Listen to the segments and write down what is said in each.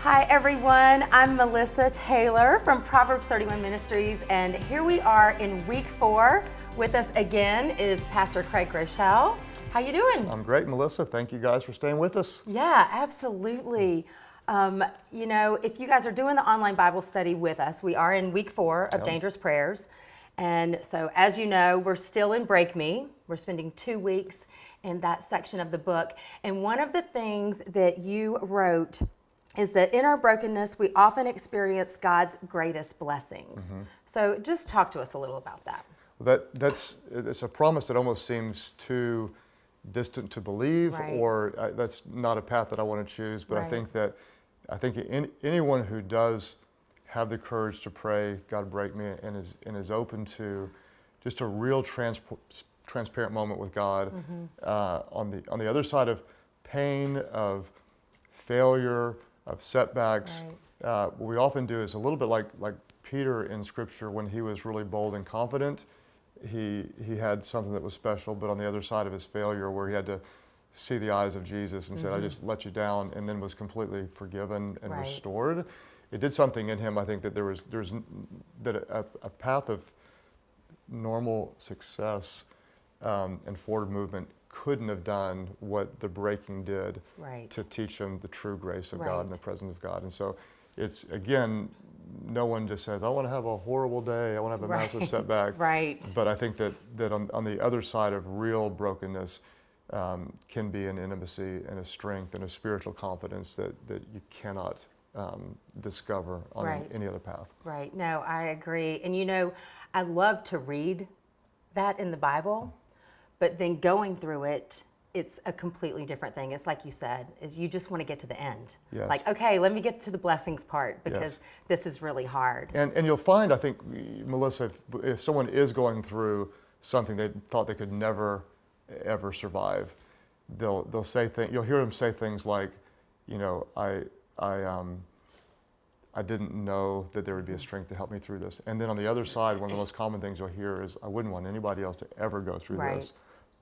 Hi everyone, I'm Melissa Taylor from Proverbs 31 Ministries and here we are in week four. With us again is Pastor Craig Groeschel. How you doing? I'm great, Melissa. Thank you guys for staying with us. Yeah, absolutely. Um, you know, if you guys are doing the online Bible study with us, we are in week four of yep. Dangerous Prayers. And so, as you know, we're still in Break Me. We're spending two weeks in that section of the book. And one of the things that you wrote is that in our brokenness, we often experience God's greatest blessings. Mm -hmm. So just talk to us a little about that. That that's it's a promise that almost seems too distant to believe, right. or uh, that's not a path that I want to choose. But right. I think that I think in, anyone who does have the courage to pray, God break me, and is and is open to just a real trans transparent moment with God mm -hmm. uh, on the on the other side of pain, of failure, of setbacks. Right. Uh, what we often do is a little bit like, like Peter in Scripture when he was really bold and confident. He, he had something that was special, but on the other side of his failure where he had to see the eyes of Jesus and mm -hmm. said, I mm-hmm. just let you down, and then was completely forgiven and right. restored. It did something in him, I think, that there was, there's, that a, a path of normal success um, and forward movement couldn't have done what the breaking did right. to teach him the true grace of right. God and the presence of God. And so it's, again, no one just says, I want to have a horrible day, I want to have a right. massive setback. Right. But I think that, that on, on the other side of real brokenness um, can be an intimacy and a strength and a spiritual confidence that, that you cannot um, discover on right. any other path. Right. No, I agree. And you know, I love to read that in the Bible but then going through it, it's a completely different thing. It's like you said, is you just want to get to the end. Yes. Like, okay, let me get to the blessings part because yes. this is really hard. And, and you'll find, I think, Melissa, if, if someone is going through something they thought they could never, ever survive, they'll, they'll say things, you'll hear them say things like, you know, I, I, um, I didn't know that there would be a strength to help me through this. And then on the other side, one of the most common things you'll hear is, I wouldn't want anybody else to ever go through right. this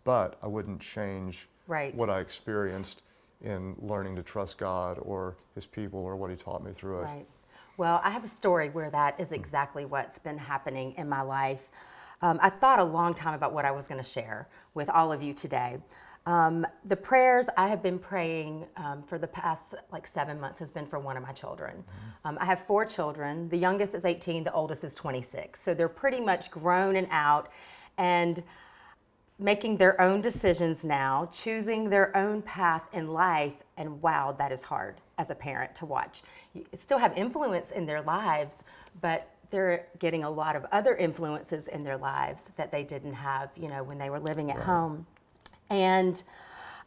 but I wouldn't change right. what I experienced in learning to trust God or His people or what He taught me through it. Right. Well, I have a story where that is exactly what's been happening in my life. Um, I thought a long time about what I was going to share with all of you today. Um, the prayers I have been praying um, for the past like seven months has been for one of my children. Mm -hmm. I have four children. The youngest is 18, the oldest is 26. So they're pretty much grown and out. And making their own decisions now, choosing their own path in life, and wow, that is hard as a parent to watch. You still have influence in their lives, but they're getting a lot of other influences in their lives that they didn't have, you know, when they were living at right. home. And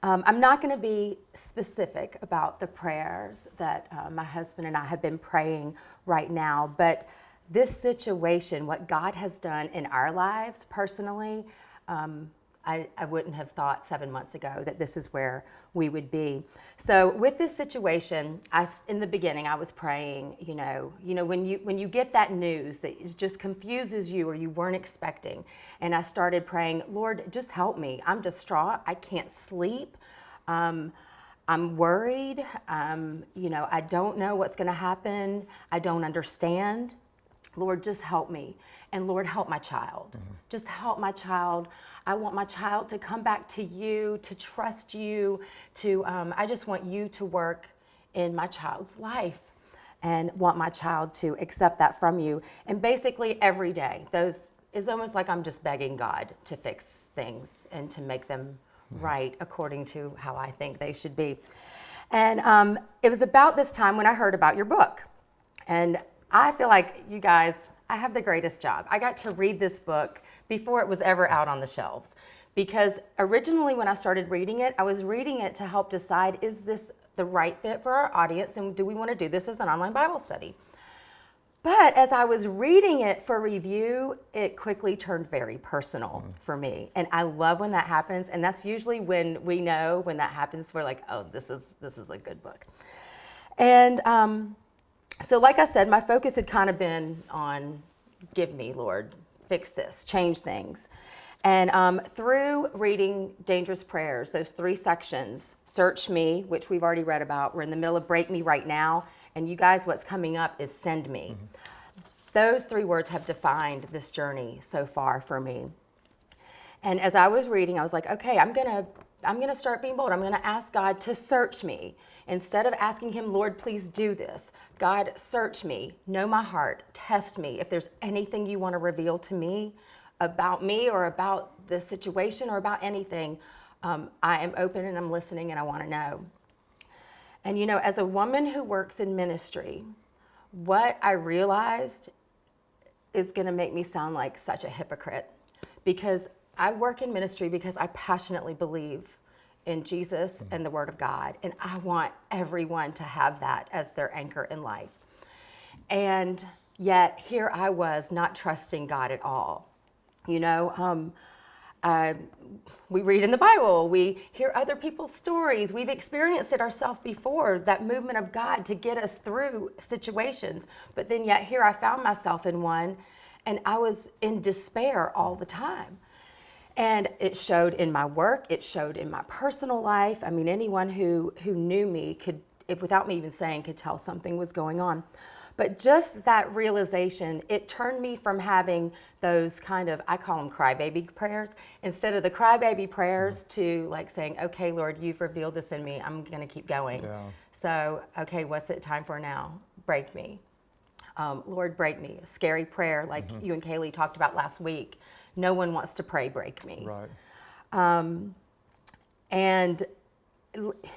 um, I'm not going to be specific about the prayers that uh, my husband and I have been praying right now, but this situation, what God has done in our lives personally, um, I, I, wouldn't have thought seven months ago that this is where we would be. So with this situation, I, in the beginning, I was praying, you know, you know, when you, when you get that news that just confuses you or you weren't expecting, and I started praying, Lord, just help me. I'm distraught. I can't sleep. Um, I'm worried. Um, you know, I don't know what's going to happen. I don't understand. Lord, just help me. And Lord, help my child. Mm -hmm. Just help my child. I want my child to come back to you, to trust you, to, um, I just want you to work in my child's life and want my child to accept that from you. And basically every day, those is almost like I'm just begging God to fix things and to make them mm -hmm. right according to how I think they should be. And um, it was about this time when I heard about your book. And I feel like you guys, I have the greatest job. I got to read this book before it was ever out on the shelves. Because originally when I started reading it, I was reading it to help decide, is this the right fit for our audience and do we want to do this as an online Bible study? But as I was reading it for review, it quickly turned very personal mm. for me. And I love when that happens. And that's usually when we know when that happens, we're like, oh, this is, this is a good book. And um, so like I said, my focus had kind of been on give me, Lord, fix this, change things. And um, through reading Dangerous Prayers, those three sections Search Me, which we've already read about, we're in the middle of Break Me right now. And you guys, what's coming up is Send Me. Mm-hmm. Those three words have defined this journey so far for me. And as I was reading, I was like, okay, I'm going to I'm going to start being bold. I'm going to ask God to search me. Instead of asking Him, Lord, please do this, God, search me, know my heart, test me. If there's anything you want to reveal to me about me or about the situation or about anything, um, I am open and I'm listening and I want to know. And you know, as a woman who works in ministry, what I realized is going to make me sound like such a hypocrite because I work in ministry because I passionately believe in Jesus and the Word of God. And I want everyone to have that as their anchor in life. And yet, here I was not trusting God at all. You know, um, uh, we read in the Bible, we hear other people's stories, we've experienced it ourselves before that movement of God to get us through situations. But then, yet, here I found myself in one, and I was in despair all the time. And it showed in my work, it showed in my personal life. I mean, anyone who, who knew me could, if, without me even saying, could tell something was going on. But just that realization, it turned me from having those kind of, I call them crybaby prayers, instead of the crybaby prayers to like saying, okay, Lord, you've revealed this in me. I'm going to keep going. Yeah. So, okay, what's it time for now? Break me. Um, Lord, break me. A scary prayer like mm-hmm. you and Kaylee talked about last week no one wants to pray break me. Right. Um, and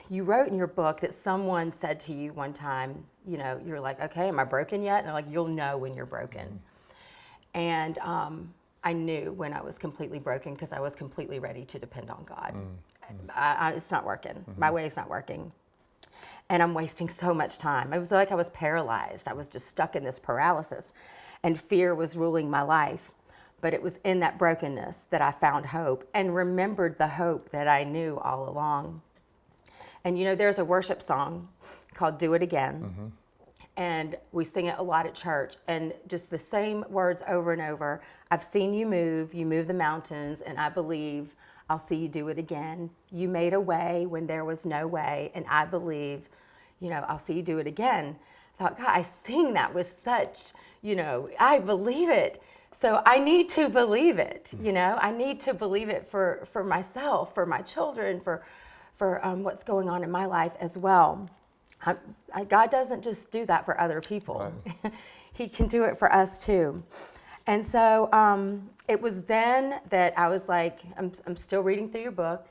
you wrote in your book that someone said to you one time, you know, you're like, okay, am I broken yet? And they're like, you'll know when you're broken. Mm-hmm. And um, I knew when I was completely broken because I was completely ready to depend on God. Mm-hmm. I, I, it's not working. Mm-hmm. My way is not working. And I'm wasting so much time. It was like I was paralyzed. I was just stuck in this paralysis, and fear was ruling my life. But it was in that brokenness that I found hope and remembered the hope that I knew all along. And you know, there's a worship song called Do It Again. Mm-hmm. And we sing it a lot at church, and just the same words over and over. I've seen you move, you move the mountains, and I believe I'll see you do it again. You made a way when there was no way, and I believe, you know, I'll see you do it again. I thought, God, I sing that with such, you know, I believe it. So I need to believe it, you know, I need to believe it for, for myself, for my children, for, for um, what's going on in my life as well. I, I, God doesn't just do that for other people, right. He can do it for us too. And so um, it was then that I was like, I'm, I'm still reading through your book.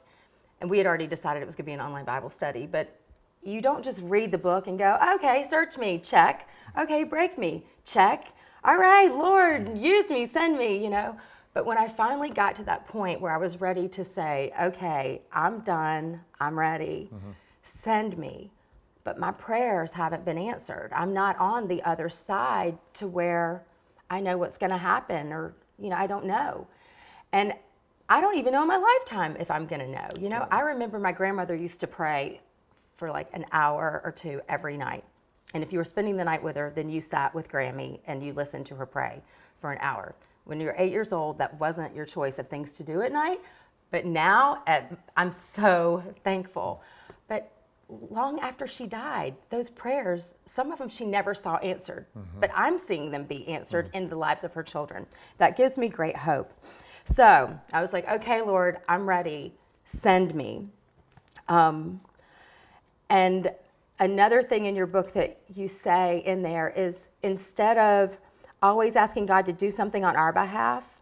And we had already decided it was going to be an online Bible study, but you don't just read the book and go, okay, search me, check. Okay, break me, check all right, Lord, use me, send me, you know. But when I finally got to that point where I was ready to say, okay, I'm done, I'm ready, mm-hmm. send me. But my prayers haven't been answered. I'm not on the other side to where I know what's going to happen or, you know, I don't know. And I don't even know in my lifetime if I'm going to know. You know, I remember my grandmother used to pray for like an hour or two every night. And if you were spending the night with her, then you sat with Grammy and you listened to her pray for an hour. When you were eight years old, that wasn't your choice of things to do at night. But now, at, I'm so thankful. But long after she died, those prayers, some of them she never saw answered, mm-hmm. but I'm seeing them be answered mm-hmm. in the lives of her children. That gives me great hope. So I was like, okay, Lord, I'm ready. Send me. Um, and another thing in your book that you say in there is instead of always asking God to do something on our behalf,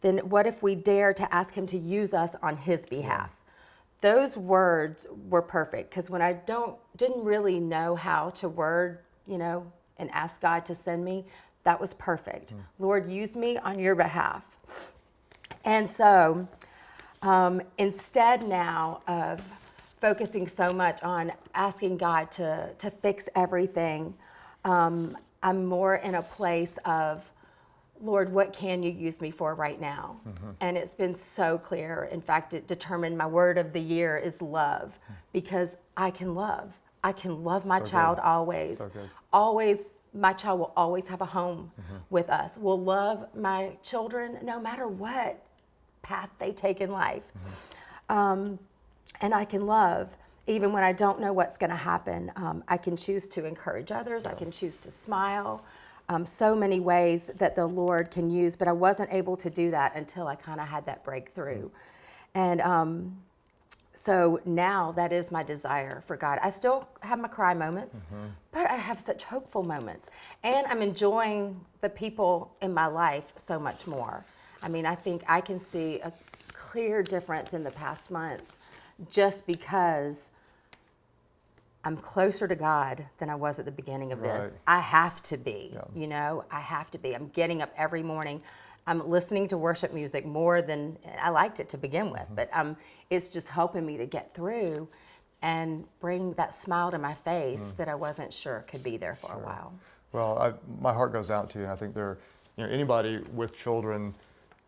then what if we dare to ask Him to use us on His behalf? Yeah. Those words were perfect because when I don't didn't really know how to word, you know, and ask God to send me, that was perfect. Mm. Lord, use me on your behalf. And so um, instead now of focusing so much on asking God to, to fix everything, um, I'm more in a place of, Lord, what can you use me for right now? Mm-hmm. And it's been so clear. In fact, it determined my word of the year is love because I can love. I can love my so child good. always. So always, my child will always have a home mm-hmm. with us. Will love my children no matter what path they take in life. Um, and I can love even when I don't know what's going to happen. Um, I can choose to encourage others, I can choose to smile. Um, so many ways that the Lord can use, but I wasn't able to do that until I kind of had that breakthrough. And um, so now that is my desire for God. I still have my cry moments, but I have such hopeful moments. And I'm enjoying the people in my life so much more. I mean, I think I can see a clear difference in the past month just because I'm closer to God than I was at the beginning of this. I have to be, you know, I have to be. I'm getting up every morning. I'm listening to worship music more than I liked it to begin with, but um, it's just helping me to get through and bring that smile to my face that I wasn't sure could be there for a while. Well, I, my heart goes out to you, and I think there, you know, anybody with children,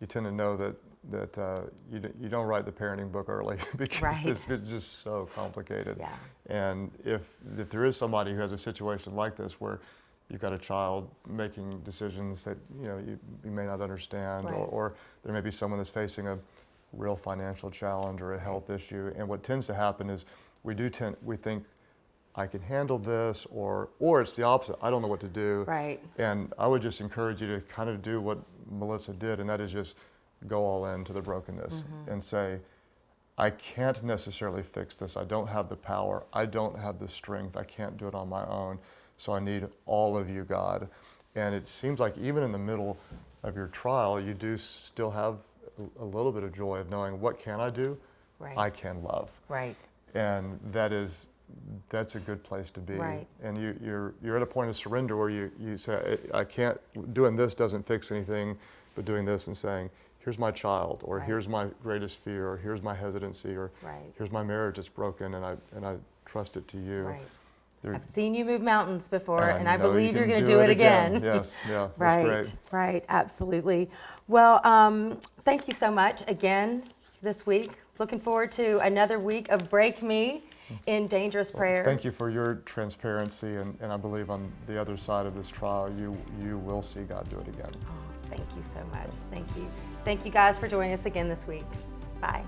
you tend to know that that uh, you, you don't write the parenting book early because Right. it's, it's just so complicated. Yeah. And if if there is somebody who has a situation like this where you've got a child making decisions that you know you, you may not understand, or, or there may be someone that's facing a real financial challenge or a health issue, and what tends to happen is we do tend we think I can handle this, or or it's the opposite. I don't know what to do. Right. And I would just encourage you to kind of do what Melissa did, and that is just go all in to the brokenness mm-hmm. and say, I can't necessarily fix this. I don't have the power. I don't have the strength. I can't do it on my own. So I need all of you, God. And it seems like even in the middle of your trial, you do still have a- little bit of joy of knowing what can I do? Right. I can love Right. and that is that's a good place to be Right. and you, you're you're at a point of surrender where you, you say I I can't doing this doesn't fix anything but doing this and saying here's my child or Right. here's my greatest fear or here's my hesitancy or Right. here's my marriage that's broken and I and I trust it to you Right. I've seen you move mountains before, and I know you believe you're going to do, it again. yes yeah that's right, great right, absolutely. Well, um, thank you so much again this week. Looking forward to another week of Break Me in Dangerous Prayers. thank you for your transparency and, and I believe on the other side of this trial you you will see God do it again you so much. Thank you. Thank you guys for joining us again this week. Bye.